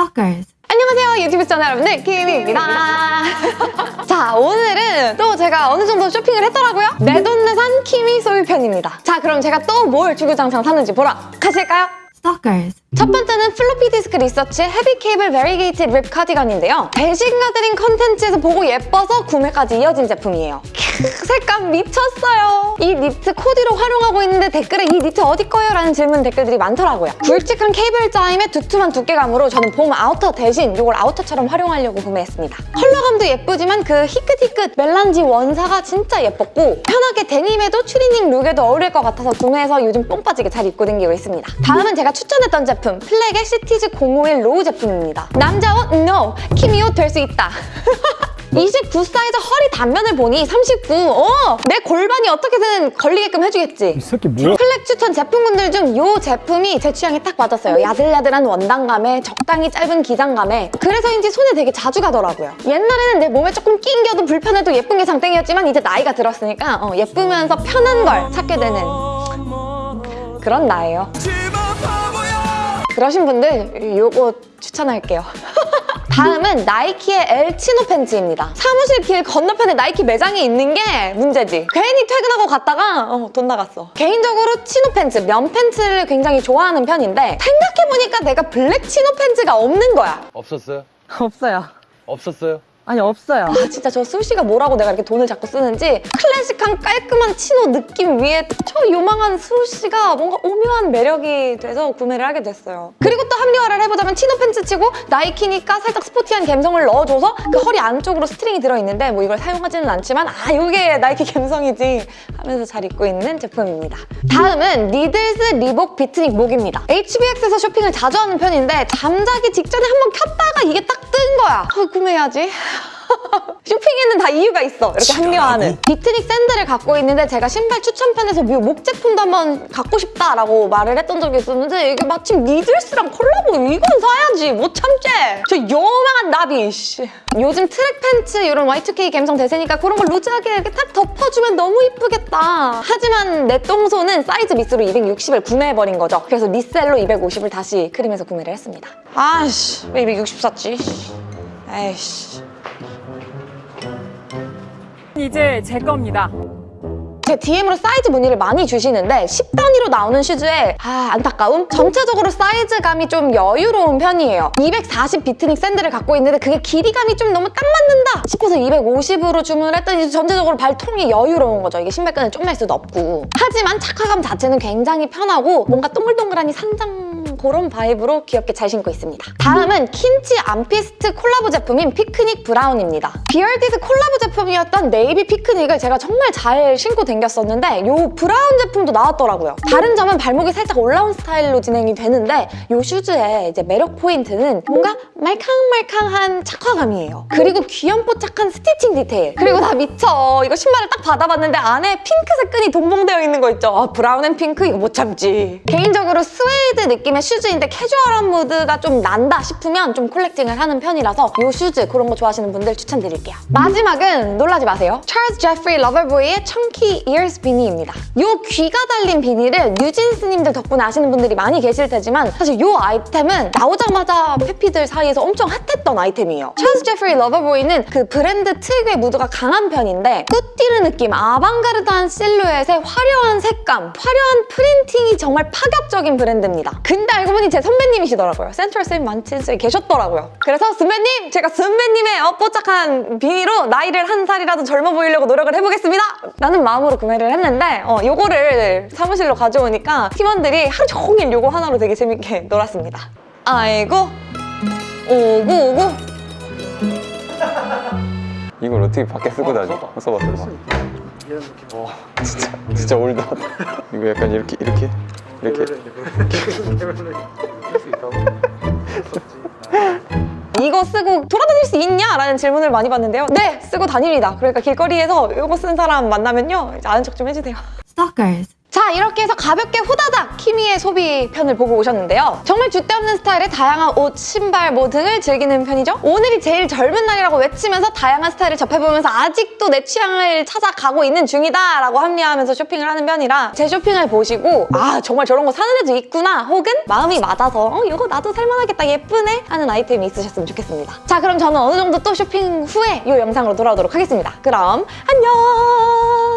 Stalkers. 안녕하세요 유튜브 시청자 여러분들 키미입니다 자 오늘은 또 제가 어느 정도 쇼핑을 했더라고요 내돈내산 키미 소유편입니다 자 그럼 제가 또 뭘 주구장창 샀는지 보러 가실까요? Stalkers. 첫 번째는 플로피 디스크 리서치의 heavy cable variegated rib 카디건인데요. 배신가드린 컨텐츠에서 보고 예뻐서 구매까지 이어진 제품이에요. 캬, 색감 미쳤어요. 이 니트 코디로 활용하고 있는데 댓글에 이 니트 어디 거예요? 라는 질문 댓글들이 많더라고요. 굵직한 케이블 짜임에 두툼한 두께감으로 저는 봄 아우터 대신 이걸 아우터처럼 활용하려고 구매했습니다. 컬러감도 예쁘지만 그 희끗희끗 melange 원사가 진짜 예뻤고 편하게 데님에도 추리닝 룩에도 어울릴 것 같아서 구매해서 요즘 뽕 빠지게 잘 입고 다니고 있습니다. 다음은 제가 추천했던 제품 플렉의 시티즈 051 로우 제품입니다. 남자 옷 NO! 키미 옷 될 수 있다. 29 사이즈 허리 단면을 보니 39. 어! 내 골반이 어떻게든 걸리게끔 해주겠지. 이 새끼 뭐야? 플렉 추천 제품군들 중 이 제품이 제 취향에 딱 맞았어요. 야들야들한 원단감에 적당히 짧은 기장감에 그래서인지 손에 되게 자주 가더라고요. 옛날에는 내 몸에 조금 낑겨도 불편해도 예쁜 게 장땡이었지만 이제 나이가 들었으니까 어, 예쁘면서 편한 걸 찾게 되는 그런 나예요. 그러신 분들 요거 추천할게요. 다음은 나이키의 엘 치노 팬츠입니다. 사무실 길 건너편에 나이키 매장이 있는 게 문제지. 괜히 퇴근하고 갔다가 어, 돈 나갔어. 개인적으로 치노 팬츠, 면 팬츠를 굉장히 좋아하는 편인데 생각해보니까 내가 블랙 치노 팬츠가 없는 거야. 없었어요? 없어요. 없었어요? 아니 없어요. 아 진짜 저 swoosh가 뭐라고 내가 이렇게 돈을 자꾸 쓰는지 클래식한 깔끔한 치노 느낌 위에 저 요망한 swoosh가 뭔가 오묘한 매력이 돼서 구매를 하게 됐어요. 그리고 또 합리화를 해보자면 치노 팬츠 치고 나이키니까 살짝 스포티한 감성을 넣어줘서 그 허리 안쪽으로 string이 들어있는데 뭐 이걸 사용하지는 않지만 아 이게 나이키 감성이지 하면서 잘 입고 있는 제품입니다. 다음은 Needles 리복 Beatnik Moc입니다. HBX에서 쇼핑을 자주 하는 편인데 잠자기 직전에 한번 켰다가 이게 딱 뜬 거야. 아, 구매해야지. 쇼핑에는 다 이유가 있어. 이렇게 합리화하는. Beatnik 샌들을 갖고 있는데 제가 신발 추천편에서 이 Moc 제품도 한번 갖고 싶다라고 말을 했던 적이 있었는데 이게 마침 Needles랑 콜라보 이건 사야지. 못 참지 저 요망한 나비 씨. 요즘 track pants 이런 Y2K 감성 대세니까 그런 걸 루즈하게 이렇게 딱 덮어주면 너무 이쁘겠다. 하지만 내 똥손은 사이즈 miss로 260을 구매해버린 거죠. 그래서 resell로 250을 다시 KREAM에서 구매를 했습니다. 아씨. 왜 260 샀지? 에이씨 이제 제 겁니다. 제 DM으로 사이즈 문의를 많이 주시는데 10단위로 나오는 슈즈에 아 안타까움? 전체적으로 사이즈감이 좀 여유로운 편이에요 240 Beatnik 샌들을 갖고 있는데 그게 길이감이 좀 너무 딱 맞는다 싶어서 250으로 주문을 했더니 전체적으로 발통이 여유로운 거죠 이게 신발끈을 좀맬 수도 없고 하지만 착화감 자체는 굉장히 편하고 뭔가 동글동글하니 산장 그런 바이브로 귀엽게 잘 신고 있습니다 다음은 킨치 암피스트 콜라보 제품인 피크닉 브라운입니다 비얼디스 콜라보 제품이었던 네이비 피크닉을 제가 정말 잘 신고 댕겼었는데 이 브라운 제품도 나왔더라고요. 다른 점은 발목이 살짝 올라온 스타일로 진행이 되는데 이 슈즈의 이제 매력 포인트는 뭔가 말캉말캉한 착화감이에요. 그리고 귀염뽀짝한 스티칭 디테일. 그리고 나 미쳐. 이거 신발을 딱 받아봤는데 안에 핑크색 끈이 동봉되어 있는 거 있죠. 아, 브라운 앤 핑크 이거 못 참지. 개인적으로 스웨이드 느낌의 슈즈인데 캐주얼한 무드가 좀 난다 싶으면 좀 콜렉팅을 하는 편이라서 이 슈즈 그런 거 좋아하시는 분들 추천드릴게요. 마지막은 놀라지 마세요. 찰스 제프리 러버보이의 청키 이어스 비니입니다. 이 귀가 달린 비니를 뉴진스님들 덕분에 아시는 분들이 많이 계실 테지만 사실 이 아이템은 나오자마자 패피들 사이에서 엄청 핫했던 아이템이에요. Charles Jeffrey LOVERBOY는 그 브랜드 특유의 무드가 강한 편인데 couture 느낌, 아방가르드한 실루엣에 화려한 색감, 화려한 프린팅이 정말 파격적인 브랜드입니다. 근데 알고 보니 제 선배님이시더라고요. Central Saint Martins에 계셨더라고요. 그래서 선배님! 제가 선배님의 어, 뽀짝한 비니로 나이를 한 살이라도 젊어 보이려고 노력을 해보겠습니다! 라는 마음으로 구매를 했는데 어, 요거를 사무실로 가져오니까 팀원들이 하루 종일 요거 하나로 되게 재밌게 놀았습니다. 아이고 오구 오구 이걸 어떻게 밖에 쓰고 다니? 써봐 써봐 써봐 어, 진짜 진짜 올드하다 이거 약간 이렇게 이렇게 이렇게 이거 쓰고 돌아다닐 수 있냐? 라는 질문을 많이 받는데요. 네! 쓰고 다닙니다. 그러니까 길거리에서 이거 쓴 사람 만나면요. 이제 아는 척 좀 해주세요. Stalkers. 자 이렇게 해서 가볍게 후다닥 키미의 소비 편을 보고 오셨는데요. 정말 줏대 없는 스타일의 다양한 옷, 신발 뭐 등을 즐기는 편이죠. 오늘이 제일 젊은 날이라고 외치면서 다양한 스타일을 접해보면서 아직도 내 취향을 찾아가고 있는 중이다 라고 합리화하면서 쇼핑을 하는 편이라 제 쇼핑을 보시고 아 정말 저런 거 사는 애도 있구나 혹은 마음이 맞아서 어 이거 나도 살만하겠다 예쁘네 하는 아이템이 있으셨으면 좋겠습니다. 자 그럼 저는 어느 정도 또 쇼핑 후에 이 영상으로 돌아오도록 하겠습니다. 그럼 안녕